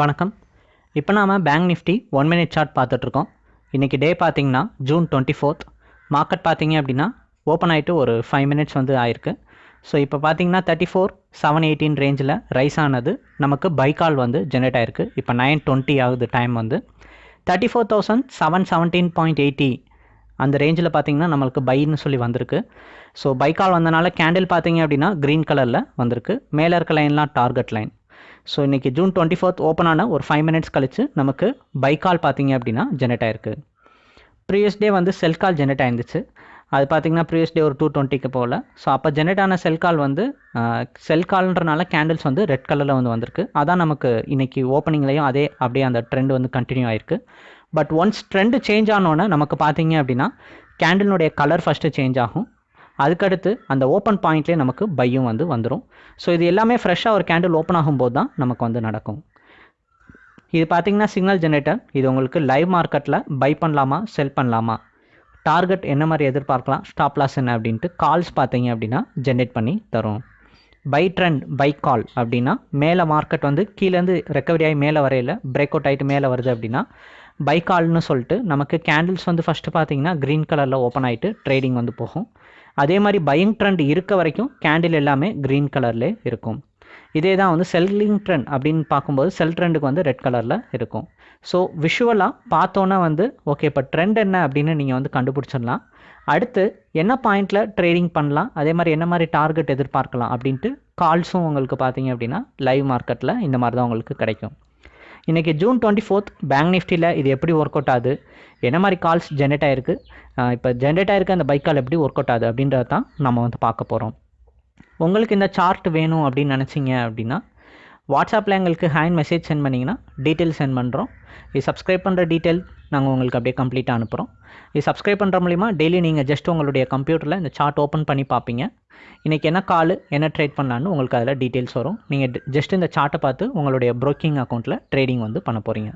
வணக்கம். இப்போ நாம் bank nifty one minute chart பார்த்துட்ருக்கோம். இன்றைக்கி டே பார்த்திங்கன்னா ஜூன் டுவெண்ட்டி ஃபோர்த் மார்க்கெட் பார்த்திங்க அப்படின்னா ஓப்பன் ஆகிட்டு ஒரு ஃபைவ் மினிட்ஸ் வந்து ஆயிருக்கு. ஸோ இப்போ பார்த்தீங்கன்னா தேர்ட்டி ஃபோர் செவன் எயிட்டீன் ரேஞ்சில் ரைஸ் ஆனது நமக்கு பைக்கால் வந்து ஜென்ரேட் ஆயிருக்கு. இப்போ நைன் டுவெண்ட்டி ஆகுது டைம் வந்து. Thirty four thousand seven seventeen point eighty அந்த ரேஞ்சில் பார்த்தீங்கன்னா நம்மளுக்கு பைன்னு சொல்லி வந்திருக்கு. ஸோ பைக்கால் வந்தனால கேண்டில் பார்த்தீங்க அப்படின்னா க்ரீன் கலரில் வந்திருக்கு. மேலே இருக்க லைன்லாம் டார்கெட் லைன் ஸோ இன்றைக்கி ஜூன் டுவெண்ட்டி ஃபோர்த் ஓப்பன் ஆன ஒரு ஃபைவ் மினிட்ஸ் கழிச்சு நமக்கு பைக்கால் பார்த்தீங்க அப்படின்னா ஜெனரேட் ஆயிருக்கு. ப்ரீவியஸ் டே வந்து செல் கால் ஜெனரேட் ஆயிருந்துச்சு. அது பார்த்தீங்கன்னா ப்ரீவியஸ் டே ஒரு டூ டுவெண்ட்டிக்கு போகல ஸோ அப்போ ஜெனரேட் ஆன செல் கால் வந்து செல் கால்ன்றனால கேண்டில்ஸ் வந்து ரெட் கலரில் வந்து வந்திருக்கு. அதான் நமக்கு இன்றைக்கி ஓப்பனிங்லேயும் அதே அப்படியே அந்த ட்ரெண்ட் வந்து கண்டினியூ ஆயிருக்கு. பட் ஒன்ஸ் ட்ரெண்டு சேஞ்ச் ஆனோன்னே நமக்கு பார்த்தீங்க அப்படின்னா கேண்டிலுடைய கலர் ஃபஸ்ட்டு சேஞ்ச் ஆகும். அதுக்கடுத்து அந்த ஓப்பன் பாயிண்ட்லேயே நமக்கு பையும் வந்து வந்துடும் ஸோ இது எல்லாமே ஃப்ரெஷ்ஷாக ஒரு கேண்டில் ஓப்பன் ஆகும்போது தான் நமக்கு வந்து நடக்கும். இது பார்த்தீங்கன்னா சிக்னல் ஜென்ரேட்டர் இது உங்களுக்கு லைவ் மார்க்கெட்டில் பை பண்ணலாமா செல் பண்ணலாமா? டார்கெட் என்ன மாதிரி எதிர்பார்க்கலாம் ஸ்டாப் லாஸ் என்ன அப்படின்ட்டு கால்ஸ் பார்த்தீங்க அப்படின்னா ஜென்ரேட் பண்ணி தரும். பை ட்ரெண்ட் பை கால் அப்படின்னா மேலே மார்க்கெட் வந்து கீழேருந்து ரெக்கவரி ஆகி மேலே வரையில் பிரேக் அவுட் ஆகிட்டு மேலே வருது அப்படின்னா பை கால்னு சொல்லிட்டு நமக்கு கேண்டில்ஸ் வந்து ஃபஸ்ட்டு பார்த்தீங்கன்னா க்ரீன் கலரில் ஓப்பன் ஆகிட்டு ட்ரேடிங் வந்து போகும். அதே மாதிரி பையிங் ட்ரெண்ட் இருக்க வரைக்கும் கேண்டில் எல்லாமே க்ரீன் கலர்லேயே இருக்கும். இதே தான் வந்து செல்லிங் ட்ரெண்ட் அப்படின்னு பார்க்கும்போது செல் ட்ரெண்டுக்கு வந்து ரெட் கலரில் இருக்கும். ஸோ விஷுவலாக பார்த்தோன்னே வந்து ஓகே இப்போ ட்ரெண்ட் என்ன அப்படின்னு நீங்கள் வந்து கண்டுபிடிச்சிடலாம். அடுத்து என்ன பாயிண்டில் ட்ரேடிங் பண்ணலாம்? அதே மாதிரி என்ன மாதிரி டார்கெட் எதிர்பார்க்கலாம் அப்படின்ட்டு கால்ஸும் உங்களுக்கு பார்த்தீங்க அப்படின்னா லைவ் மார்க்கெட்டில் இந்த மாதிரி தான் உங்களுக்கு கிடைக்கும். இன்றைக்கி ஜூன் டுவெண்ட்டி ஃபோர்த் பேங்க் நிஃப்டியில் இது எப்படி ஒர்க் அவுட் ஆகுது? என்ன மாதிரி கால்ஸ் ஜென்ரேட் ஆகிருக்கு இப்போ ஜென்ரேட் ஆகிருக்க அந்த பைக் கால் எப்படி ஒர்க் அவுட் ஆகுது அப்படின்றது தான் நம்ம வந்து பார்க்க போகிறோம் உங்களுக்கு இந்த சார்ட் வேணும் அப்படின்னு நினச்சிங்க அப்படின்னா வாட்ஸ்அப்பில் எங்களுக்கு ஹேண்ட் மெசேஜ் சென்ட் பண்ணிங்கன்னா டீட்டெயில் சென்ட் பண்ணுறோம் இது சப்ஸ்கிரைப் பண்ணுற டீட்டெயில் நாங்கள் உங்களுக்கு அப்படியே கம்ப்ளீட்டாக அனுப்புகிறோம் இது சப்ஸ்கிரைப் பண்ணுற மூலிமா டெய்லி நீங்கள் ஜஸ்ட் உங்களுடைய கம்ப்யூட்டரில் இந்த சார்ட் ஓப்பன் பண்ணி பார்ப்பீங்க. இன்றைக்கி என்ன கால் என்ன ட்ரேட் பண்ணலான்னு உங்களுக்கு அதில் டீட்டெயில்ஸ் வரும். நீங்கள் ஜஸ்ட் இந்த சார்ட்டை பார்த்து உங்களுடைய ப்ரோக்கிங் அக்கௌண்ட்டில் ட்ரேடிங் வந்து பண்ண போகிறீங்க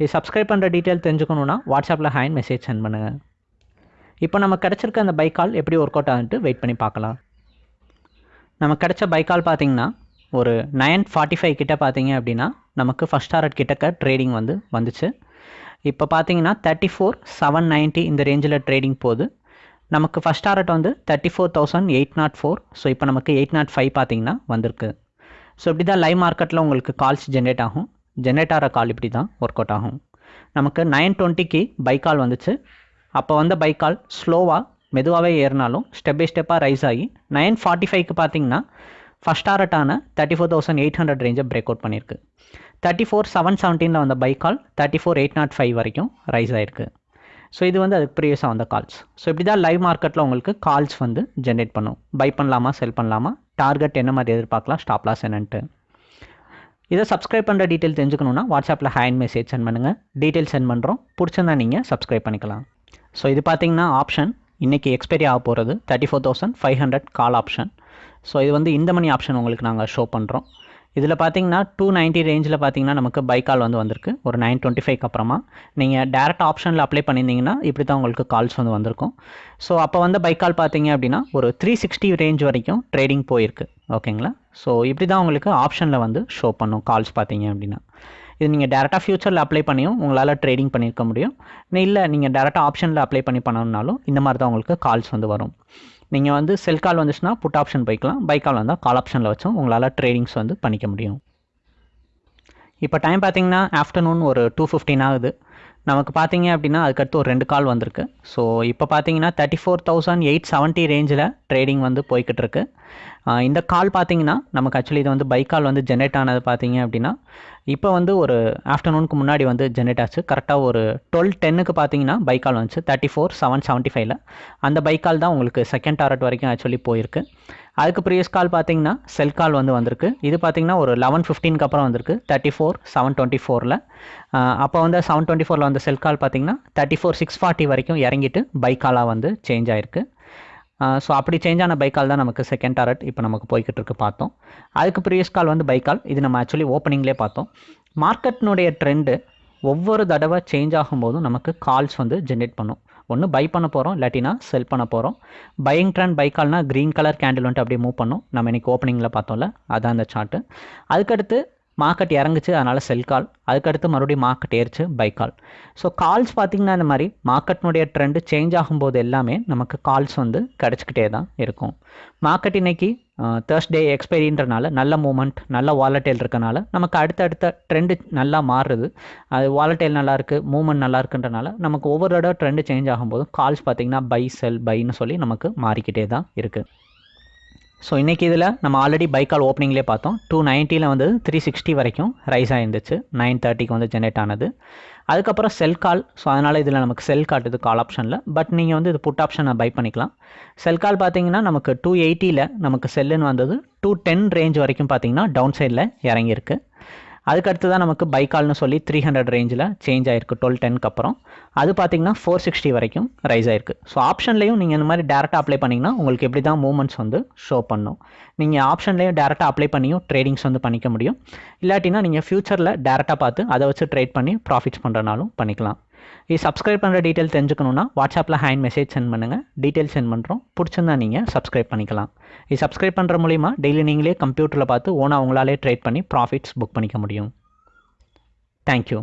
இது சப்ஸ்கிரைப் பண்ணுற டீட்டெயில் தெரிஞ்சுக்கணுன்னா வாட்ஸ்அப்பில் ஹேண்ட் மெசேஜ் சென்ட் பண்ணுங்கள் இப்போ நம்ம கிடச்சிருக்க அந்த பைக் கால் எப்படி ஒர்க் அவுட் ஆகுன்ட்டு வெயிட் பண்ணி பார்க்கலாம். நம்ம கிடச்ச பைக் கால் பார்த்தீங்கன்னா ஒரு நைன் ஃபார்ட்டி ஃபைவ் கிட்டே பார்த்தீங்க அப்படின்னா நமக்கு ஃபஸ்ட் டாரட் கிட்டக்க ட்ரேடிங் வந்து வந்துச்சு. இப்போ பார்த்தீங்கன்னா தேர்ட்டி ஃபோர் செவன் நைன்ட்டி இந்த ரேஞ்சில் ட்ரேடிங் போகுது. நமக்கு ஃபஸ்ட் டாரட் வந்து thirty four thousand eight naught four so இப்போ நமக்கு எயிட் நாட் ஃபைவ் பார்த்தீங்கன்னா வந்திருக்கு. ஸோ இப்படி தான் லைவ் மார்க்கெட்டில் உங்களுக்கு கால்ஸ் ஜென்ரேட் ஆகும். ஜென்ரேட் ஆகிற கால் இப்படி தான் ஒர்க் அவுட் ஆகும். நமக்கு நைன் டுவெண்ட்டிக்கு பைக் கால் வந்துச்சு. அப்போ வந்த பைக் கால் ஸ்லோவாக மெதுவாகவே ஏறினாலும் ஸ்டெப் பை ஸ்டெப்பாக ரைஸ் ஆகி நைன் ஃபார்ட்டி ஃபைவ்க்கு பார்த்தீங்கன்னா first டாரட்டான thirty four thousand eight hundred ரேஞ்சை break out பண்ணியிருக்கு தேர்ட்டி ஃபோர் செவன் செவன்டீனில் வந்த buy call thirty four eight naught five வரைக்கும் ரைஸ் ஆகிருக்கு ஸோ இது வந்து அதுக்கு ப்ரீவியஸாக வந்த கால்ஸ் ஸோ இப்படி தான் லைவ் மார்க்கெட்டில் உங்களுக்கு கால்ஸ் வந்து ஜென்ரேட் பண்ணும். பை பண்ணலாமா செல் பண்ணலாமா? டார்கெட் என்ன மாதிரி எதிர்பார்க்கலாம்? ஸ்டாப் லாஸ் என்னன்ட்டு. இதை சப்ஸ்கிரைப் பண்ணுற டீட்டெயில் தெரிஞ்சுக்கணுன்னா வாட்ஸ்அப்பில் ஹேண்ட் மெசேஜ் சென்ட் பண்ணுங்கள் டீட்டெயில் சென்ட் பண்ணுறோம் பிடிச்சிருந்தா நீங்கள் சப்ஸ்கிரைப் பண்ணிக்கலாம். ஸோ இது பார்த்தீங்கன்னா ஆப்ஷன் இன்றைக்கி எக்ஸ்பைரி ஆக போகிறது thirty four thousand five hundred call option so இது வந்து இந்த மணி ஆப்ஷன் உங்களுக்கு நாங்கள் ஷோ பண்ணுறோம் இதில் பார்த்தீங்கன்னா டூ நைன்ட்டி ரேஞ்சில் பார்த்தீங்கன்னா நமக்கு பை கால் வந்து வந்திருக்கு. ஒரு நைன் டுவெண்ட்டி ஃபைவ்க்கு அப்புறமா. நீங்கள் டேரெக்ட் ஆப்ஷனில் அப்ளை பண்ணியிருந்தீங்கன்னா இப்படி தான் உங்களுக்கு கால்ஸ் வந்து வந்திருக்கும். ஸோ அப்போ வந்து பை கால் பார்த்தீங்க அப்படின்னா ஒரு த்ரீ சிக்ஸ்டி ரேஞ்ச் வரைக்கும் ட்ரேடிங் போயிருக்கு. ஓகேங்களா ஸோ இப்படி தான் உங்களுக்கு ஆப்ஷனில் வந்து ஷோ பண்ணும் கால்ஸ் பார்த்தீங்க அப்படின்னா. இது நீங்கள் டேரெக்டாக ஃபியூச்சரில் அப்ளை பண்ணியும் உங்களால் ட்ரேடிங் பண்ணியிருக்க முடியும். இல்லை நீங்கள் டேரெக்டாக ஆப்ஷனில் அப்ளை பண்ணி பண்ணணுன்னாலும் இந்த மாதிரி தான் உங்களுக்கு கால்ஸ் வந்து வரும். நீங்கள் வந்து செல் கால் வந்துச்சுன்னா புட் ஆப்ஷன் போய்க்கலாம். பை கால் வந்தால் கால் ஆப்ஷனில் வச்சும் உங்களால் ட்ரேடிங்ஸ் வந்து பண்ணிக்க முடியும். இப்போ டைம் பார்த்தீங்கன்னா ஆஃப்டர்நூன் ஒரு டூ ஃபிஃப்டின் ஆகுது. நமக்கு பார்த்தீங்க அப்படின்னா அதுக்கடுத்து ஒரு ரெண்டு கால் வந்திருக்கு. ஸோ இப்போ பார்த்தீங்கன்னா thirty four thousand eight seventy ரேஞ்சில் ட்ரேடிங் வந்து போய்கிட்டு இருக்கு. இந்த கால் பார்த்தீங்கன்னா நமக்கு ஆக்சுவலி இது வந்து பை கால் வந்து ஜென்ரேட் ஆனது பார்த்தீங்க அப்படின்னா இப்போ வந்து ஒரு ஆஃப்டர்நூனுக்கு முன்னாடி வந்து ஜென்ரேட் ஆச்சு. கரெக்டாக ஒரு டுவெல் டென்னுக்கு பார்த்தீங்கன்னா பை கால் வந்துச்சு. தேர்ட்டி ஃபோர் செவன் செவன்ட்டி ஃபைவ்ல அந்த பைக்கால் கால் தான் உங்களுக்கு செகண்ட் டாரட் வரைக்கும் ஆக்சுவலி போயிருக்கு. அதுக்கு ப்ரீவியஸ் கால் பார்த்தீங்கன்னா செல் கால் வந்து வந்திருக்கு. இது பார்த்தீங்கன்னா ஒரு லெவன் ஃபிஃப்டீனுக்கு அப்புறம் வந்திருக்கு. தேர்ட்டி ஃபோர் செவன் டுவெண்ட்டி ஃபோரில் அப்போ வந்து செவன் டுவெண்ட்டி ஃபோரில் வந்த செல் கால் பார்த்தீங்கன்னா தேர்ட்டி ஃபோர் சிக்ஸ் ஃபார்ட்டி வரைக்கும் இறங்கிட்டு பைக்காலாக வந்து சேஞ்ச் ஆயிருக்கு. ஸோ அப்படி சேஞ்ச் ஆன பைக்கால் தான் நமக்கு செகண்ட் டாரட் இப்போ நமக்கு போய்கிட்டு இருக்கு பார்த்தோம். அதுக்கு ப்ரீவியஸ் கால் வந்து பைக்கால். இது நம்ம ஆக்சுவலி ஓப்பனிங்லேயே பார்த்தோம். மார்க்கெட்னுடைய ட்ரெண்டு ஒவ்வொரு தடவை சேஞ்ச் ஆகும்போதும் நமக்கு கால்ஸ் வந்து ஜென்ரேட் பண்ணும். ஒன்று பை பண்ண போகிறோம் இல்லாட்டினா செல் பண்ண போகிறோம் பையிங் ட்ரெண்ட் பைக்கால்னால் க்ரீன் கலர் கேண்டில் வந்துட்டு அப்படியே மூவ் பண்ணும். நம்ம இன்றைக்கி ஓப்பனிங்கில் பார்த்தோம்ல அதான் அந்த சார்ட்டு அதுக்கடுத்து மார்க்கெட் இறங்குச்சு அதனால் செல் கால் அதுக்கடுத்து மறுபடியும் மார்க்கெட் ஏறிச்சு பை கால் ஸோ கால்ஸ் பார்த்திங்கன்னா இந்த மாதிரி மார்க்கெட்னுடைய ட்ரெண்டு சேஞ்ச் ஆகும்போது எல்லாமே நமக்கு கால்ஸ் வந்து கிடச்சிக்கிட்டே தான் இருக்கும். மார்க்கெட் இன்னைக்கு தேர்ஸ்டே எக்ஸ்பைரின்றனால நல்ல மூமெண்ட் நல்ல வாலட்டைல் இருக்கனால நமக்கு அடுத்தடுத்த ட்ரெண்டு நல்லா மாறுது. அது வாலட்டைல் நல்லா இருக்குது மூமெண்ட் நல்லா இருக்குன்றனால நமக்கு ஒவ்வொரு தடவை ட்ரெண்டு சேஞ்ச் ஆகும்போது கால்ஸ் பார்த்திங்கன்னா பை செல் பைன்னு சொல்லி நமக்கு மாறிக்கிட்டே தான் இருக்குது ஸோ இன்றைக்கி இதில் நம்ம ஆல்ரெடி பைக்கால் ஓப்பனிங்லேயே பார்த்தோம். டூ நைன்ட்டியில் வந்து த்ரீ சிக்ஸ்டி வரைக்கும் ரைஸ் ஆயிருந்துச்சு. நைன் தேர்ட்டிக்கு வந்து ஜென்ரேட் ஆனது. அதுக்கப்புறம் செல் கால் ஸோ அதனால் இதில் நமக்கு செல் காட்டுது கால் ஆப்ஷனில் பட் நீங்கள் வந்து இது புட் ஆப்ஷனை பை பண்ணிக்கலாம். செல் கால் பார்த்தீங்கன்னா நமக்கு டூ எயிட்டியில் நமக்கு செல்லுன்னு வந்தது. டூ டென் ரேஞ்ச் வரைக்கும் பார்த்தீங்கன்னா டவுன் சைடில் இறங்கியிருக்கு. அதுக்கடுத்து தான் நமக்கு பைக்கால்னு சொல்லி த்ரீ ஹண்ட்ரட் ரேஞ்சில் சேஞ்ச் ஆயிருக்கு டுவெல் டென்க்கு அப்புறம். அது பார்த்தீங்கன்னா ஃபோர் சிக்ஸ்டி வரைக்கும் ரைஸ் ஆயிருக்கு. ஸோ ஆப்ஷன்லேயும் நீங்கள் இந்த மாதிரி டேரெக்டாக அப்ளை பண்ணிங்கன்னா உங்களுக்கு எப்படி தான் மூவ்மெண்ட்ஸ் வந்து ஷோ பண்ணும். நீங்கள் ஆப்ஷன்லேயும் டேரெக்டாக அப்ளை பண்ணியும் ட்ரேடிங்ஸ் வந்து பண்ணிக்க முடியும். இல்லாட்டினா நீங்கள் ஃப்யூச்சரில் டேரெக்டாக பார்த்து அதை வச்சு ட்ரேட் பண்ணி ப்ராஃபிட்ஸ் பண்ணுறனாலும் பண்ணிக்கலாம். இது சப்ஸ்கிரைப் பண்ணுற டீட்டெயில் தெரிஞ்சுக்கணுன்னா வாட்ஸ்அப்பில் ஹேண்ட் மெசேஜ் சென்ட் பண்ணுங்கள் டீட்டெயில் சென்ட் பண்ணுறோம் பிடிச்சிருந்தா நீங்கள் சப்ஸ்கிரைப் பண்ணிக்கலாம். இது சப்ஸ்கிரைப் பண்ணுற மூலிமா டெய்லி நீங்களே கம்ப்யூட்டரில் பார்த்து ஓனாக உங்களாலே ட்ரேட் பண்ணி ப்ராஃபிட்ஸ் புக் பண்ணிக்க முடியும். Thank you